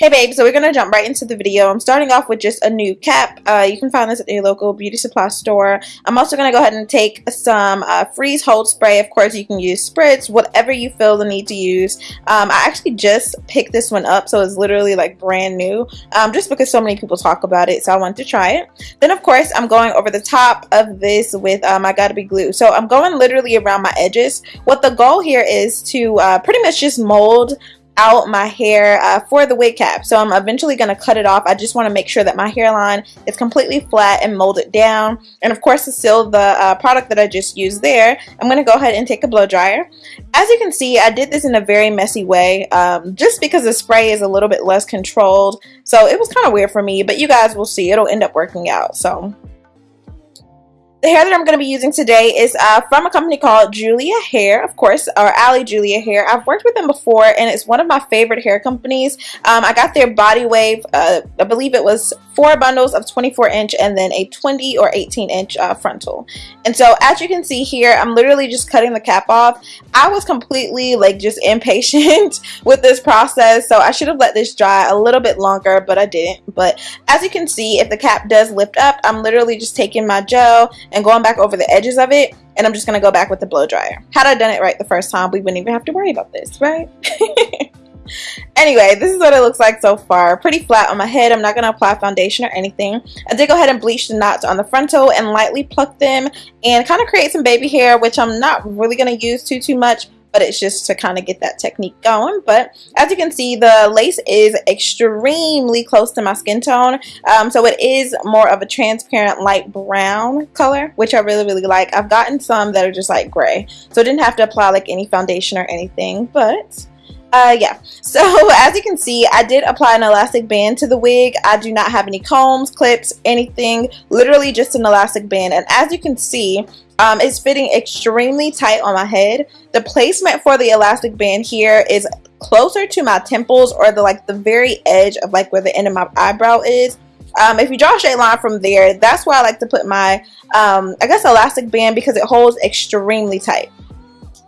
Hey babe, so we're going to jump right into the video. I'm starting off with just a new cap. Uh, you can find this at your local beauty supply store. I'm also going to go ahead and take some uh, freeze hold spray. Of course, you can use spritz, whatever you feel the need to use. Um, I actually just picked this one up, so it's literally like brand new, um, just because so many people talk about it, so I wanted to try it. Then, of course, I'm going over the top of this with um, I Got2b Glue. So I'm going literally around my edges. What the goal here is to uh, pretty much just mold out my hair uh, for the wig cap. So I'm eventually going to cut it off. I just want to make sure that my hairline is completely flat and molded down. And of course to seal the uh, product that I just used there, I'm going to go ahead and take a blow dryer. As you can see, I did this in a very messy way um, just because the spray is a little bit less controlled. So it was kind of weird for me, but you guys will see. It'll end up working out. So the hair that I'm going to be using today is uh, from a company called Julia Hair, of course, or Ali Julia Hair. I've worked with them before, and it's one of my favorite hair companies. Um, I got their Body Wave, uh, I believe it was four bundles of 24 inch and then a 20 or 18 inch uh, frontal. And so as you can see here, I'm literally just cutting the cap off. I was completely like just impatient with this process, so I should have let this dry a little bit longer, but I didn't. But as you can see, if the cap does lift up, I'm literally just taking my gel and going back over the edges of it and I'm just to go back with the blow dryer. Had I done it right the first time, we wouldn't even have to worry about this, right? anyway, this is what it looks like so far. Pretty flat on my head. I'm not going to apply foundation or anything. I did go ahead and bleach the knots on the frontal and lightly pluck them and kind of create some baby hair, which I'm not really going to use too, too much but it's just to kind of get that technique going but as you can see the lace is extremely close to my skin tone um, so it is more of a transparent light brown color which I really really like I've gotten some that are just like gray so I didn't have to apply like any foundation or anything but uh, yeah, so as you can see, I did apply an elastic band to the wig. I do not have any combs, clips, anything, literally just an elastic band. And as you can see, um, it's fitting extremely tight on my head. The placement for the elastic band here is closer to my temples or the like the very edge of like where the end of my eyebrow is. Um, if you draw a straight line from there, that's where I like to put my, um, I guess, elastic band because it holds extremely tight.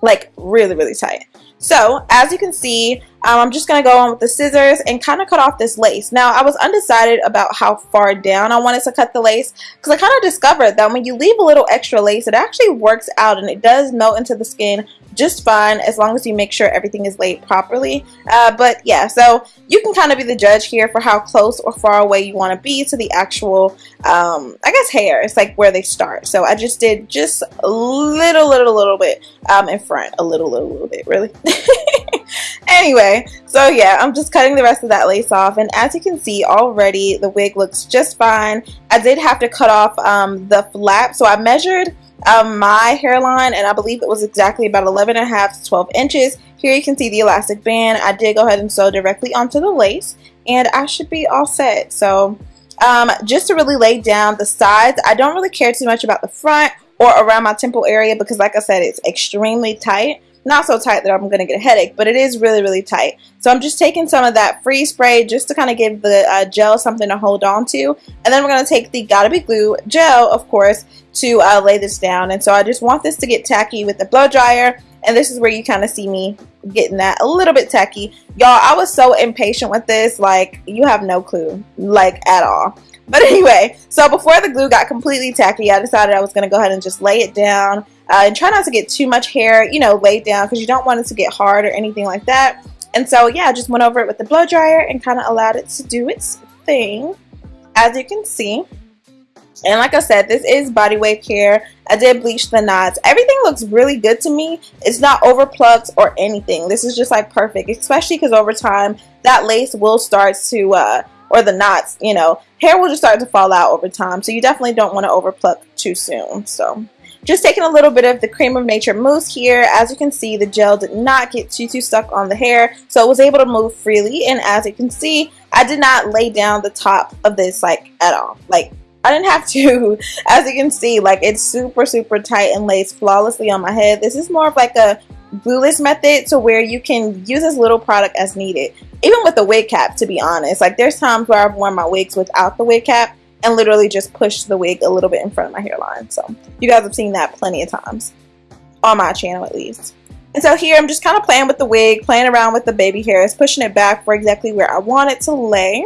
Like, really, really tight. So as you can see, um, I'm just going to go on with the scissors and kind of cut off this lace. Now I was undecided about how far down I wanted to cut the lace because I kind of discovered that when you leave a little extra lace it actually works out and it does melt into the skin just fine as long as you make sure everything is laid properly. Uh, but yeah, so you can kind of be the judge here for how close or far away you want to be to the actual, um, I guess, hair. It's like where they start. So I just did just a little, little, little bit um, in front. A little, little, little bit, really. anyway, so yeah, I'm just cutting the rest of that lace off. And as you can see already, the wig looks just fine. I did have to cut off um, the flap. So I measured um, my hairline and I believe it was exactly about 11 and a half to 12 inches. Here you can see the elastic band. I did go ahead and sew directly onto the lace and I should be all set. So um, just to really lay down the sides, I don't really care too much about the front or around my temple area because like I said, it's extremely tight not so tight that I'm going to get a headache, but it is really, really tight. So I'm just taking some of that free spray just to kind of give the uh, gel something to hold on to. And then we're going to take the Got2b Glue gel, of course, to uh, lay this down. And so I just want this to get tacky with the blow dryer. And this is where you kind of see me getting that a little bit tacky. Y'all, I was so impatient with this. Like, you have no clue. Like, at all. But anyway, so before the glue got completely tacky, I decided I was going to go ahead and just lay it down uh, and try not to get too much hair, you know, laid down because you don't want it to get hard or anything like that. And so, yeah, I just went over it with the blow dryer and kind of allowed it to do its thing, as you can see. And like I said, this is body wave care. I did bleach the knots. Everything looks really good to me. It's not over plucked or anything. This is just like perfect, especially because over time that lace will start to, uh, or the knots, you know, hair will just start to fall out over time. So you definitely don't want to over pluck too soon. So just taking a little bit of the Cream of Nature mousse here. As you can see, the gel did not get too, too stuck on the hair, so it was able to move freely. And as you can see, I did not lay down the top of this like at all. Like I didn't have to. As you can see, like it's super, super tight and lays flawlessly on my head. This is more of like a glueless method to where you can use as little product as needed. Even with the wig cap, to be honest. Like there's times where I've worn my wigs without the wig cap and literally just push the wig a little bit in front of my hairline. So you guys have seen that plenty of times on my channel at least. And so here I'm just kind of playing with the wig, playing around with the baby hairs, pushing it back for exactly where I want it to lay.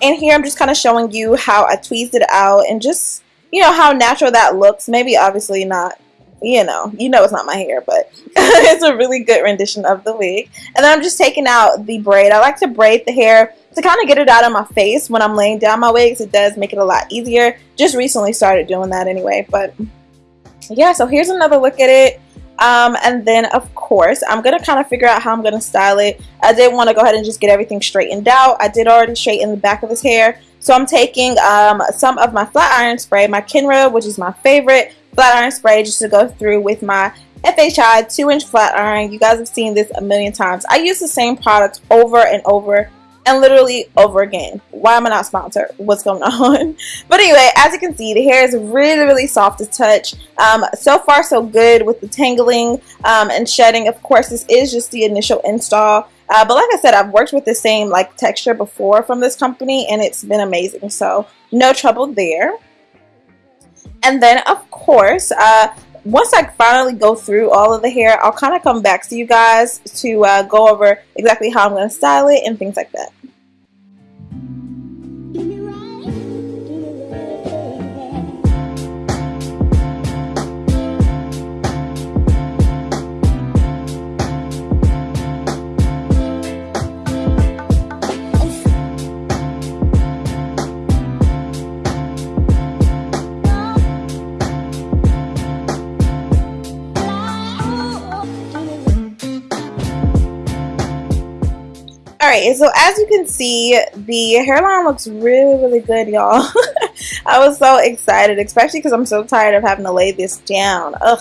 And here I'm just kind of showing you how I tweezed it out and just, you know, how natural that looks. Maybe obviously not, you know, you know it's not my hair, but it's a really good rendition of the wig. And then I'm just taking out the braid. I like to braid the hair to kind of get it out of my face when I'm laying down my wigs. It does make it a lot easier. Just recently started doing that anyway, but yeah, so here's another look at it. Um, and then of course I'm gonna kind of figure out how I'm gonna style it I did want to go ahead and just get everything straightened out I did already straighten the back of his hair so I'm taking um, some of my flat iron spray my Kenra which is my favorite flat iron spray just to go through with my FHI 2 inch flat iron you guys have seen this a million times I use the same product over and over and literally over again. Why am I not sponsored? What's going on? But anyway, as you can see, the hair is really, really soft to touch. Um, so far, so good with the tangling um, and shedding. Of course, this is just the initial install. Uh, but like I said, I've worked with the same like texture before from this company and it's been amazing. So no trouble there. And then, of course, uh, once I finally go through all of the hair, I'll kind of come back to you guys to uh, go over exactly how I'm going to style it and things like that. Alright, so as you can see, the hairline looks really, really good, y'all. I was so excited, especially because I'm so tired of having to lay this down. Ugh.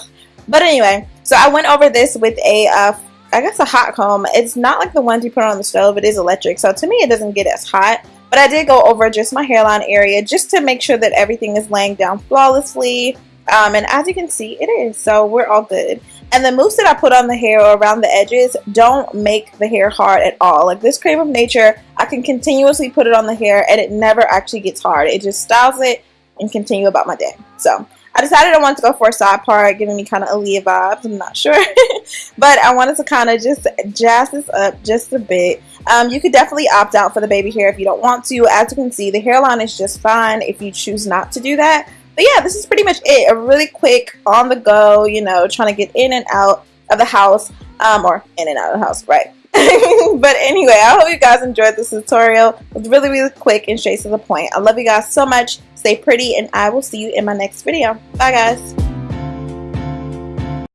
But anyway, so I went over this with a, uh, I guess a hot comb. It's not like the ones you put on the stove. It is electric. So to me, it doesn't get as hot. But I did go over just my hairline area just to make sure that everything is laying down flawlessly. Um, and as you can see, it is. So we're all good. And the mousse that I put on the hair or around the edges don't make the hair hard at all. Like this Cream of Nature, I can continuously put it on the hair and it never actually gets hard. It just styles it and continue about my day. So I decided I wanted to go for a side part, giving me kind of Aaliyah vibes. I'm not sure. but I wanted to kind of just jazz this up just a bit. Um, you could definitely opt out for the baby hair if you don't want to. As you can see, the hairline is just fine if you choose not to do that. But yeah, this is pretty much it. A really quick, on the go, you know, trying to get in and out of the house, um, or in and out of the house, right? but anyway, I hope you guys enjoyed this tutorial. It's really, really quick and straight to the point. I love you guys so much. Stay pretty, and I will see you in my next video. Bye, guys.